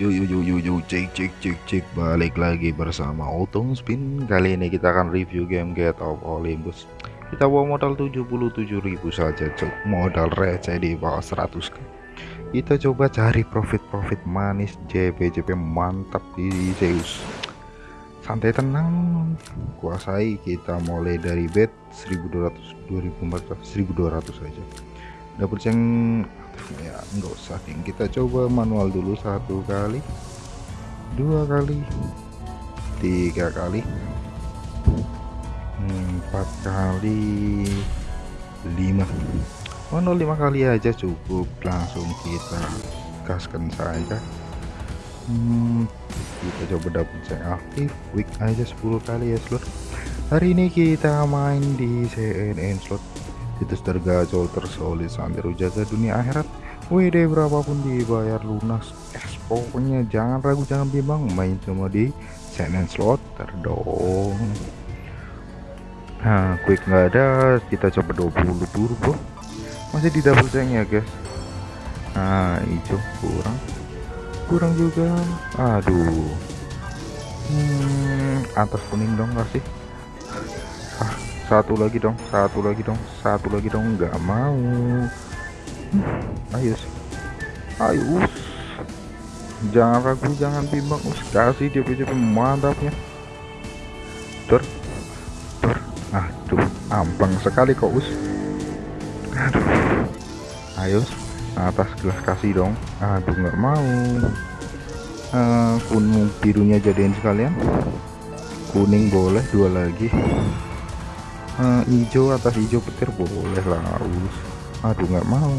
Yuk yuk yuk yuk yuk cek cek cek cek. Balik lagi bersama Otong Spin. Kali ini kita akan review game Get of Olympus. Kita bawa modal 77.000 saja cok. Modal receh di bawah 100 Kita coba cari profit-profit manis JP JP mantap di Zeus. Santai tenang. Kuasai kita mulai dari bet 1200 2400 1200 saja. Dapat yang ya enggak usah geng kita coba manual dulu satu kali. Dua kali. Tiga kali. Empat kali. Lima. Manual lima kali aja cukup. Langsung kita gaskan saja. Hmm, kita coba dapat saya aktif. Week aja 10 kali ya slot. Hari ini kita main di CNN slot situs tergacor tersolid sampai jaga dunia akhirat. WD berapapun dibayar lunas. Es pokoknya jangan ragu jangan bimbang. Main cuma di CNN slot terdong nah quick nggak ada. Kita coba 20 turbo masih di double tank ya guys? Nah hijau. Kurang. Kurang juga. Aduh. Hmm, atas kuning dong kasih satu lagi dong satu lagi dong satu lagi dong. Nggak mau. Ayo ayo jangan ragu jangan bimbang. Us kasih DP DP mantapnya. Ter ter aduh ampang sekali kok us. Aduh. Ayo atas gelas kasih dong. Aduh nggak mau. Uh, kuning birunya jadiin sekalian. Kuning boleh dua lagi uh, hijau atas hijau petir boleh lah us aduh nggak mau.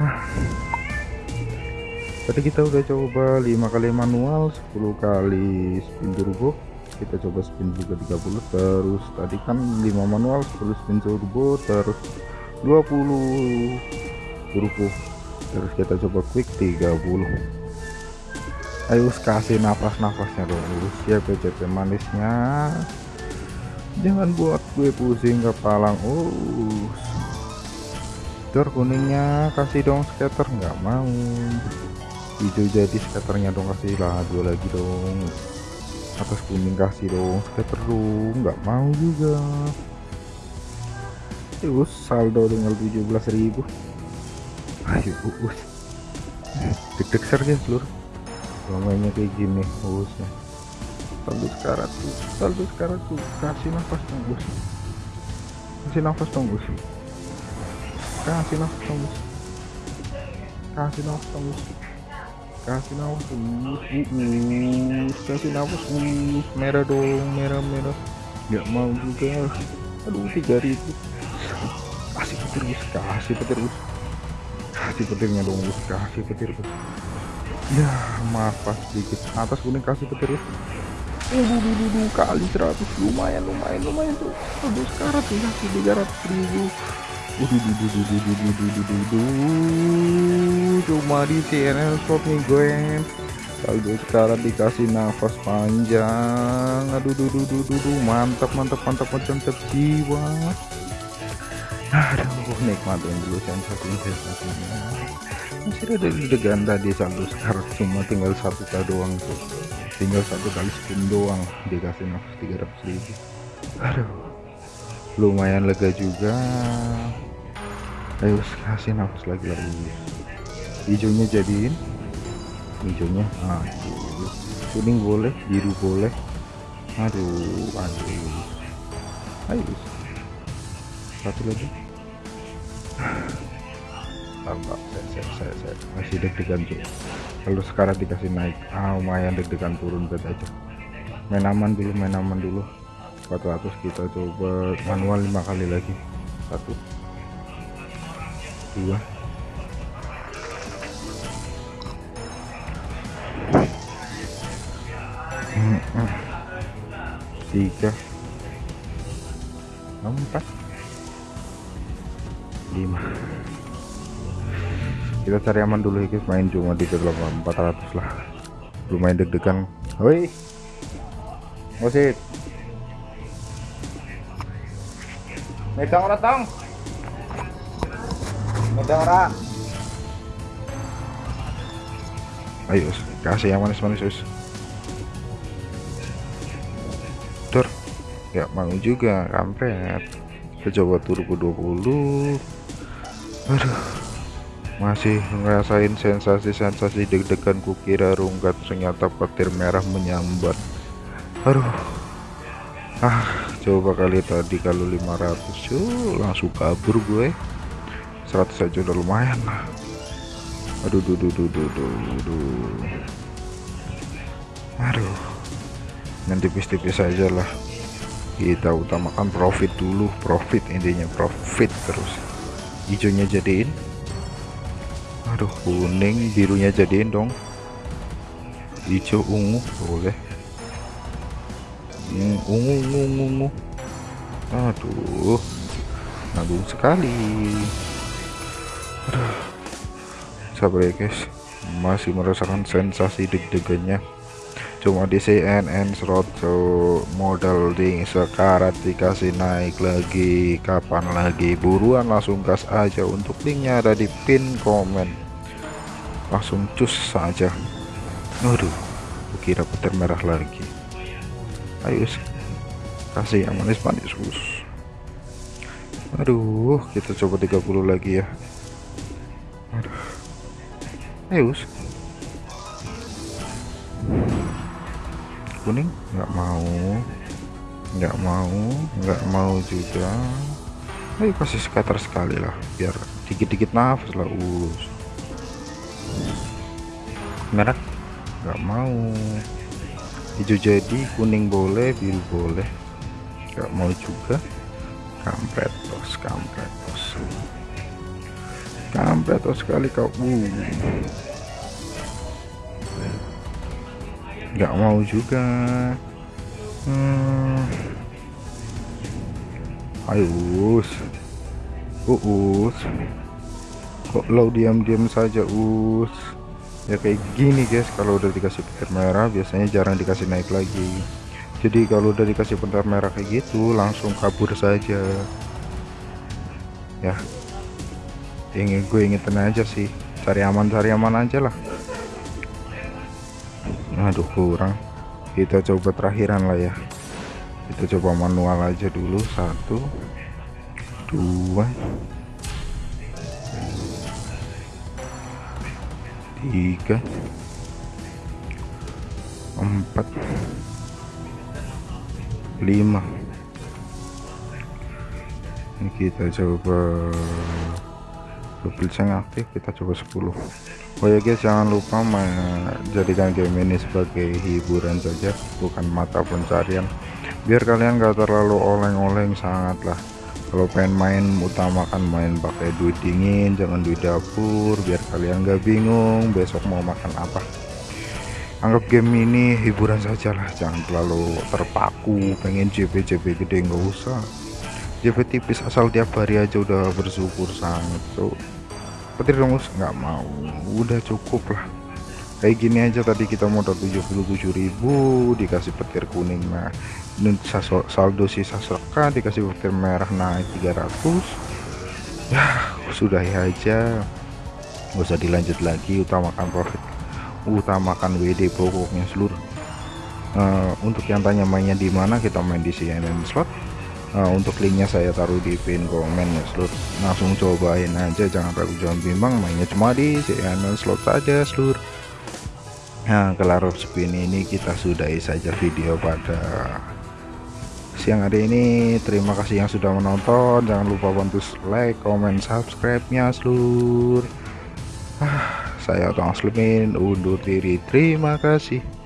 Ah. tadi kita udah coba 5 kali manual 10 kali spin turbo. Kita coba spin juga 30 terus tadi kan 5 manual 10 spin turbo terus 20 turbo. Terus kita coba quick 30 ayo kasih nafas-nafasnya dong ya PCP manisnya. Jangan buat gue pusing kepala us. Dor kuningnya kasih dong scatter. Nggak mau. Hijau jadi scatternya dong kasih lah dua lagi dong. Atas kuning kasih dong scatter dong. Nggak mau juga. Terus saldo dengan 17.000 ayo us. Deg-deg ser mainnya kayak gini bosnya saldo sekarat tuh saldo sekarat tuh kasih nafas dong bos. Kasih nafas dong bos. Kasih nafas dong bos. Kasih nafas dong bos. Kasih nafas uh, kasih nafas uh, merah dong merah merah. Nggak mau juga aduh tiga ribu. Kasih petir bos. Kasih petir bos. Kasih petirnya dong bos. Kasih petir bos ya maaf pas sedikit atas kuning kasih petir uh, dulu kali 100 lumayan lumayan lumayan tuh aduh sekarang tuh kasih 300 ribu cuma di CNL shop nih gue saldo sekarang dikasih nafas panjang aduh duh duh duh duh mantap mantap mantap macam jiwa aduh nikmatin dulu sensasi sensasinya masih ada deg-degan tadi saldo sekarang cuma tinggal satu kali doang tuh. Tinggal satu kali spin doang dikasih nafas 300 ribu. Aduh lumayan lega juga. Ayo kasih nafas lagi lagi. Hijaunya jadiin. Hijaunya ah kuning boleh biru boleh. Aduh aduh. Ayo satu lagi tambah saya, saya, saya, saya. masih deg-degan cuy kalau sekarang dikasih naik ah lumayan deg-degan turun bet aja. Main aman dulu main aman dulu. 400 kita coba manual lima kali lagi. Satu. Dua. Tiga. Empat. Lima kita cari aman dulu ya guys. Main cuma di 400 lah. Lumayan deg-degan. Woi. Ngosit medang orang tong. Medang orang. Ayo kasih yang manis-manis us. Tur. Ya mau juga kampret. Kita coba turbo 20 aduh masih ngerasain sensasi-sensasi deg-degan kukira rungkat ternyata petir merah menyambat aduh. Ah coba kali tadi kalau 500 cuy langsung kabur gue. 100 aja udah lumayan lah. Aduh duh duh duh duh duh, duh. aduh. Nanti tipis-tipis aja lah. Kita utamakan profit dulu. Profit intinya profit terus. Hijaunya jadiin aduh kuning birunya jadiin dong. Hijau ungu boleh. Hmm, ungu ungu ungu, aduh nanggung sekali. Aduh. Sabar ya guys. Masih merasakan sensasi deg-degannya. Cuma di CNN slot modal ding sekarat dikasih naik lagi kapan lagi? Buruan langsung gas aja untuk linknya ada di pin komen langsung cus saja. Aduh kira petir merah lagi. Ayo kasih yang manis-manis sus aduh kita coba 30 lagi ya. Aduh. Eus kuning? Nggak mau. Nggak mau. Nggak mau juga. Ayo kasih scatter sekali lah biar dikit-dikit nafas lah us merah nggak mau. Hijau jadi kuning boleh biru boleh. Nggak mau juga. Kampret tos kampret tos kampret sekali kau. Uh. nggak mau juga. Hmm. ayo us us kok lo diam-diam saja us? Ya kayak gini guys. Kalau udah dikasih petir merah biasanya jarang dikasih naik lagi. Jadi kalau udah dikasih petir merah kayak gitu langsung kabur saja. Ya. Ingin gue ingetin aja sih. Cari aman cari aman aja lah. Aduh kurang. Kita coba terakhiran lah ya. Kita coba manual aja dulu. Satu dua tiga. Empat. Lima. Ini kita coba yang aktif kita coba 10 oh ya guys jangan lupa menjadikan game ini sebagai hiburan saja bukan mata pencarian. Biar kalian gak terlalu oleng-oleng sangat lah kalau pengen main utamakan main pakai duit dingin jangan duit dapur biar kalian gak bingung besok mau makan apa. Anggap game ini hiburan saja lah jangan terlalu terpaku pengen JP-JP gede nggak usah. JP tipis asal tiap hari aja udah bersyukur sangat so. Petir dong nggak mau udah cukup lah. Kayak gini aja tadi kita modal 77.000 dikasih petir kuning nah saldo sisa seka dikasih petir merah naik 300 ya sudah ya aja. Nggak usah dilanjut lagi utamakan profit. Utamakan WD pokoknya seluruh. Uh, untuk yang tanya mainnya di mana kita main di CNN slot. Nah, untuk linknya saya taruh di pin komen ya seluruh. Langsung cobain aja jangan ragu jangan bimbang mainnya cuma di channel slot saja seluruh. Nah kelar spin ini kita sudahi saja video pada siang hari ini. Terima kasih yang sudah menonton. Jangan lupa bantu like comment subscribe nya seluruh. Ah, saya Tong Slemin undur diri. Terima kasih